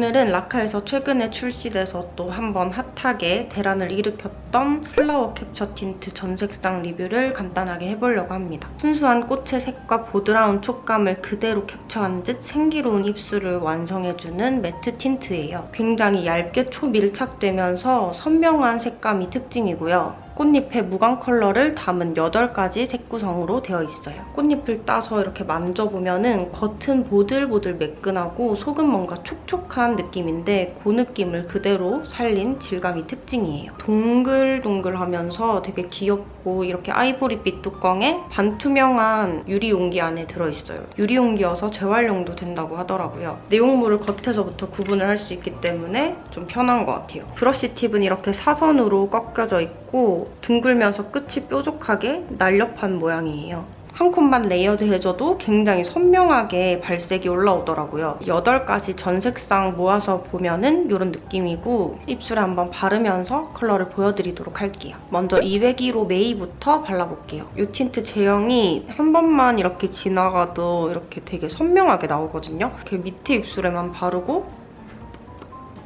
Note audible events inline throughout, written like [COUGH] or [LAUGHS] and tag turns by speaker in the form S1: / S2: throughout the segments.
S1: 오늘은 라카에서 최근에 출시돼서 또 한번 핫하게 대란을 일으켰던 플라워 캡처 틴트 전 색상 리뷰를 간단하게 해보려고 합니다. 순수한 꽃의 색과 보드라운 촉감을 그대로 캡처한 듯 생기로운 입술을 완성해주는 matte 틴트예요. 굉장히 얇게 초밀착되면서 선명한 색감이 특징이고요. 꽃잎의 무광 컬러를 담은 8가지 색 구성으로 되어 있어요. 꽃잎을 따서 이렇게 만져보면 은 겉은 보들보들 매끈하고 속은 뭔가 촉촉한 느낌인데 그 느낌을 그대로 살린 질감이 특징이에요. 동글동글하면서 되게 귀엽고 이렇게 아이보리빛 뚜껑에 반투명한 유리 용기 안에 들어있어요. 유리 용기여서 재활용도 된다고 하더라고요. 내용물을 겉에서부터 구분을 할 수 있기 때문에 좀 편한 것 같아요. 브러쉬 팁은 이렇게 사선으로 꺾여져 있고 둥글면서 끝이 뾰족하게 날렵한 모양이에요. 한 겹만 layered 해줘도 굉장히 선명하게 발색이 올라오더라고요. 8가지 전 색상 모아서 보면 은 이런 느낌이고 입술에 한번 바르면서 컬러를 보여드리도록 할게요. 먼저 201호 메이부터 발라볼게요. 이 틴트 제형이 한 번만 이렇게 지나가도 이렇게 되게 선명하게 나오거든요. 이렇게 밑에 입술에만 바르고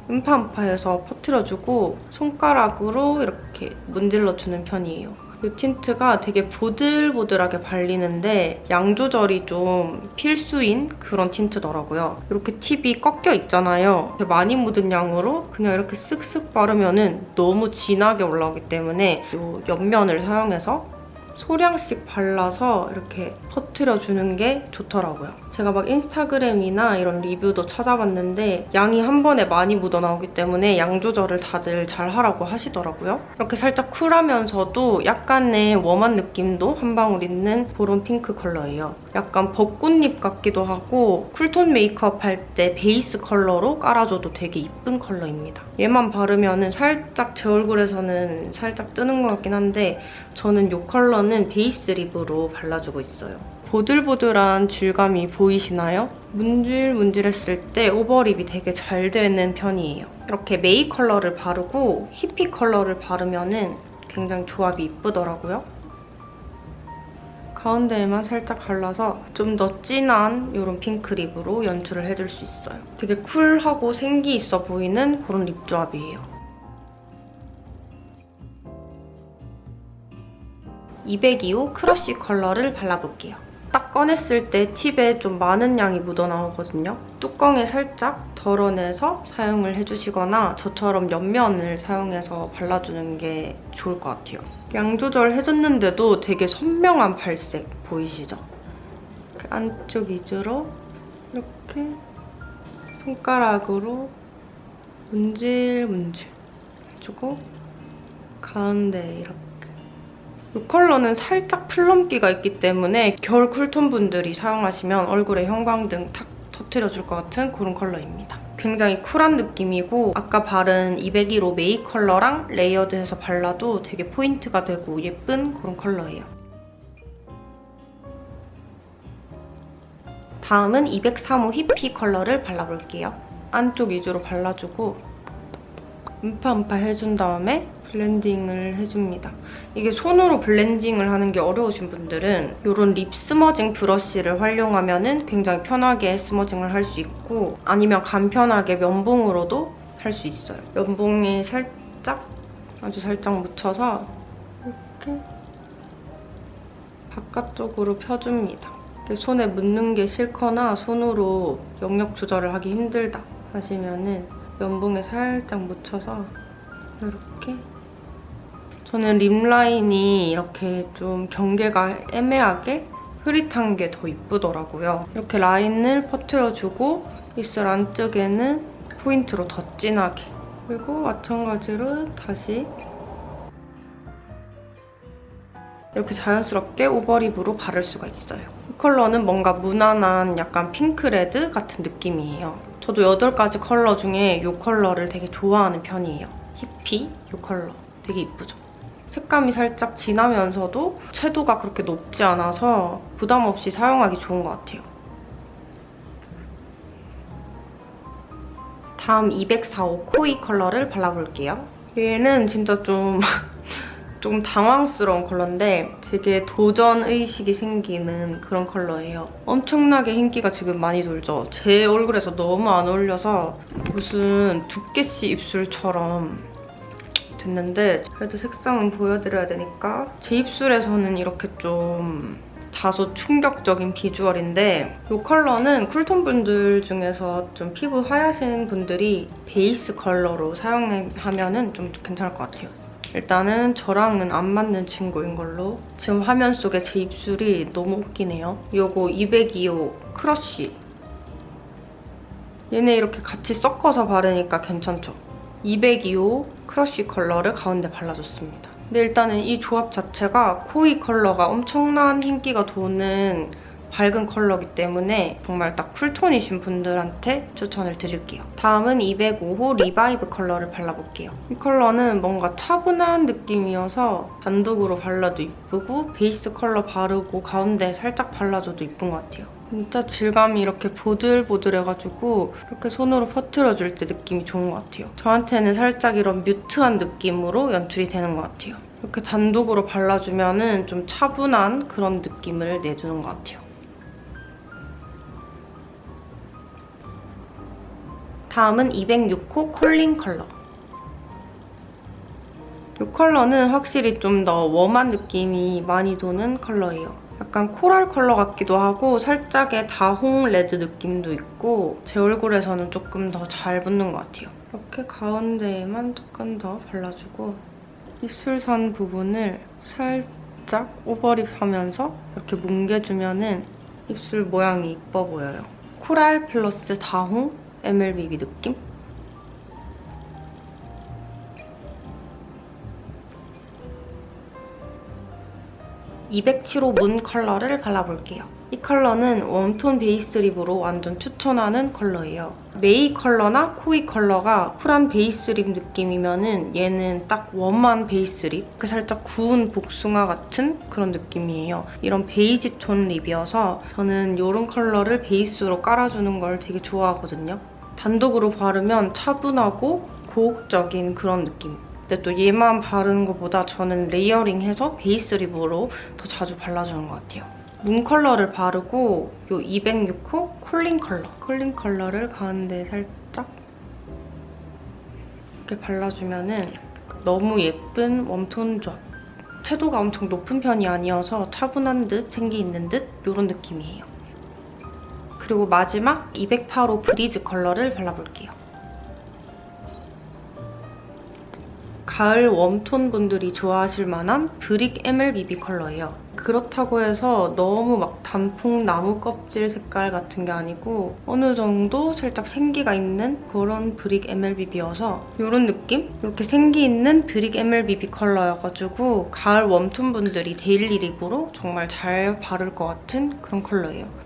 S1: 음파음파해서 퍼트려주고 손가락으로 이렇게 문질러주는 편이에요. 이 틴트가 되게 보들보들하게 발리는데 양 조절이 좀 필수인 그런 틴트더라고요. 이렇게 팁이 꺾여 있잖아요. 많이 묻은 양으로 그냥 이렇게 쓱쓱 바르면 은 너무 진하게 올라오기 때문에 이 옆면을 사용해서 소량씩 발라서 이렇게 퍼트려주는 게 좋더라고요. 제가 막 인스타그램이나 이런 리뷰도 찾아봤는데 양이 한 번에 많이 묻어나오기 때문에 양 조절을 다들 잘 하라고 하시더라고요. 이렇게 살짝 쿨하면서도 약간의 warm한 느낌도 한 방울 있는 그런 핑크 컬러예요. 약간 벚꽃잎 같기도 하고 cool tone 메이크업 할 때 베이스 컬러로 깔아줘도 되게 이쁜 컬러입니다. 얘만 바르면 살짝 제 얼굴에서는 살짝 뜨는 것 같긴 한데 저는 이 컬러는 베이스 lip으로 발라주고 있어요. 보들보들한 질감이 보이시나요? 문질문질했을 때 over lip이 되게 잘 되는 편이에요. 이렇게 메이 컬러를 바르고 히피 컬러를 바르면 굉장히 조합이 이쁘더라고요. 가운데에만 살짝 발라서 좀 더 진한 이런 핑크 lip으로 연출을 해줄 수 있어요. 되게 쿨하고 생기 있어 보이는 그런 lip 조합이에요. 202호 크러쉬 컬러를 발라볼게요. 딱 꺼냈을 때 팁에 좀 많은 양이 묻어나오거든요. 뚜껑에 살짝 덜어내서 사용을 해주시거나 저처럼 옆면을 사용해서 발라주는 게 좋을 것 같아요. 양 조절해줬는데도 되게 선명한 발색 보이시죠? 안쪽 위주로 이렇게 손가락으로 문질문질 해주고 가운데 이렇게 이 컬러는 살짝 plum기가 있기 때문에 겨울 cool tone 분들이 사용하시면 얼굴에 형광등 탁 터트려줄 것 같은 그런 컬러입니다. 굉장히 쿨한 느낌이고 아까 바른 201호 메이 컬러랑 layered해서 발라도 되게 포인트가 되고 예쁜 그런 컬러예요. 다음은 203호 히피 컬러를 발라볼게요. 안쪽 위주로 발라주고 음파음파 해준 다음에 블렌딩을 해줍니다. 이게 손으로 블렌딩을 하는 게 어려우신 분들은 이런 lip smudging brush를 활용하면 은 굉장히 편하게 smudging을 할 수 있고 아니면 간편하게 면봉으로도 할 수 있어요. 면봉에 살짝 아주 살짝 묻혀서 이렇게 바깥쪽으로 펴줍니다. 손에 묻는 게 싫거나 손으로 영역 조절을 하기 힘들다 하시면 은 면봉에 살짝 묻혀서 이렇게 저는 립 라인이 이렇게 좀 경계가 애매하게 흐릿한 게 더 이쁘더라고요. 이렇게 라인을 퍼트려주고 입술 안쪽에는 포인트로 더 진하게 그리고 마찬가지로 다시 이렇게 자연스럽게 over lip으로 바를 수가 있어요. 이 컬러는 뭔가 무난한 약간 핑크레드 같은 느낌이에요. 저도 8가지 컬러 중에 이 컬러를 되게 좋아하는 편이에요. 히피 이 컬러 되게 이쁘죠? 색감이 살짝 진하면서도 채도가 그렇게 높지 않아서 부담 없이 사용하기 좋은 것 같아요. 다음 204호 코이 컬러를 발라볼게요. 얘는 진짜 좀 [LAUGHS] 조금 당황스러운 컬러인데 되게 도전의식이 생기는 그런 컬러예요. 엄청나게 인기가 지금 많이 돌죠. 제 얼굴에서 너무 안 어울려서 무슨 두께씨 입술처럼 됐는데 그래도 색상은 보여드려야 되니까 제 입술에서는 이렇게 좀 다소 충격적인 비주얼인데 이 컬러는 쿨톤 분들 중에서 좀 피부 하얗신 분들이 베이스 컬러로 사용하면 좀 괜찮을 것 같아요. 일단은 저랑은 안 맞는 친구인 걸로 지금 화면 속에 제 입술이 너무 웃기네요. 이거 202호 크러쉬 얘네 이렇게 같이 섞어서 바르니까 괜찮죠? 202호 크러쉬 컬러를 가운데 발라줬습니다. 근데 일단은 이 조합 자체가 코이 컬러가 엄청난 흰기가 도는 밝은 컬러기 때문에 정말 딱 쿨톤이신 분들한테 추천을 드릴게요. 다음은 205호 리바이브 컬러를 발라볼게요. 이 컬러는 뭔가 차분한 느낌이어서 단독으로 발라도 이쁘고 베이스 컬러 바르고 가운데 살짝 발라줘도 이쁜 것 같아요. 진짜 질감이 이렇게 보들보들해가지고 이렇게 손으로 퍼트려줄 때 느낌이 좋은 것 같아요. 저한테는 살짝 이런 mute한 느낌으로 연출이 되는 것 같아요. 이렇게 단독으로 발라주면 좀 차분한 그런 느낌을 내주는 것 같아요. 다음은 206호 콜린 컬러. 이 컬러는 확실히 좀 더 warm한 느낌이 많이 도는 컬러예요. 약간 코랄 컬러 같기도 하고 살짝의 다홍 레드 느낌도 있고 제 얼굴에서는 조금 더 잘 붙는 것 같아요. 이렇게 가운데에만 조금 더 발라주고 입술선 부분을 살짝 overlip 하면서 이렇게 뭉개주면 은 입술 모양이 이뻐 보여요. 코랄 플러스 다홍 MLBB 느낌? 207호 문 컬러를 발라볼게요. 이 컬러는 웜톤 베이스 lip으로 완전 추천하는 컬러예요. 메이 컬러나 코이 컬러가 쿨한 베이스 lip 느낌이면 얘는 딱 warm한 베이스 lip, 그 살짝 구운 복숭아 같은 그런 느낌이에요. 이런 베이지 톤 lip이어서 저는 이런 컬러를 베이스로 깔아주는 걸 되게 좋아하거든요. 단독으로 바르면 차분하고 고혹적인 그런 느낌. 근데 또 얘만 바르는 것보다 저는 layering해서 베이스 lip으로 더 자주 발라주는 것 같아요. 문 컬러를 바르고 이 206호 콜린 컬러. 콜린 컬러를 가운데 살짝 이렇게 발라주면 은 너무 예쁜 웜톤 조합. 채도가 엄청 높은 편이 아니어서 차분한 듯 생기 있는 듯 이런 느낌이에요. 그리고 마지막 208호 브리즈 컬러를 발라볼게요. 가을 웜톤 분들이 좋아하실 만한 brick MLBB 컬러예요. 그렇다고 해서 너무 막 단풍 나무 껍질 색깔 같은 게 아니고 어느 정도 살짝 생기가 있는 그런 brick MLBB여서 이런 느낌? 이렇게 생기 있는 brick MLBB 컬러여가지고 가을 웜톤 분들이 daily lip으로 정말 잘 바를 것 같은 그런 컬러예요.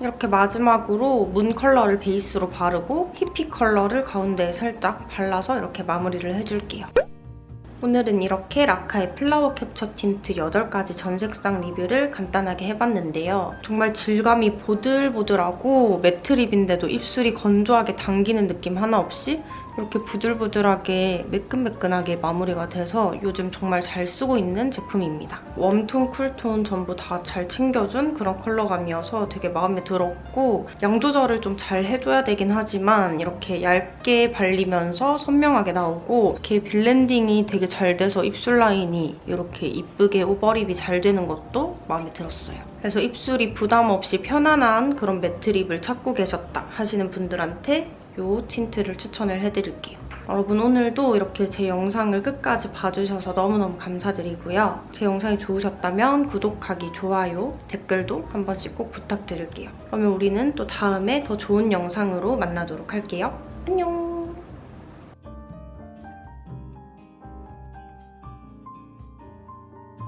S1: 이렇게 마지막으로 문 컬러를 베이스로 바르고 히피 컬러를 가운데에 살짝 발라서 이렇게 마무리를 해줄게요. 오늘은 이렇게 라카의 플라워 캡처 틴트 8가지 전 색상 리뷰를 간단하게 해봤는데요. 정말 질감이 보들보들하고 matte lip인데도 입술이 건조하게 당기는 느낌 하나 없이 이렇게 부들부들하게 매끈매끈하게 마무리가 돼서 요즘 정말 잘 쓰고 있는 제품입니다. 웜톤, 쿨톤 전부 다 잘 챙겨준 그런 컬러감이어서 되게 마음에 들었고 양 조절을 좀 잘 해줘야 되긴 하지만 이렇게 얇게 발리면서 선명하게 나오고 이렇게 블렌딩이 되게 잘 돼서 입술 라인이 이렇게 이쁘게 overlip이 잘 되는 것도 마음에 들었어요. 그래서 입술이 부담 없이 편안한 그런 matte lip을 찾고 계셨다 하시는 분들한테 이 틴트를 추천을 해드릴게요. 여러분 오늘도 이렇게 제 영상을 끝까지 봐주셔서 너무너무 감사드리고요. 제 영상이 좋으셨다면 구독하기, 좋아요, 댓글도 한 번씩 꼭 부탁드릴게요. 그러면 우리는 또 다음에 더 좋은 영상으로 만나도록 할게요. 안녕!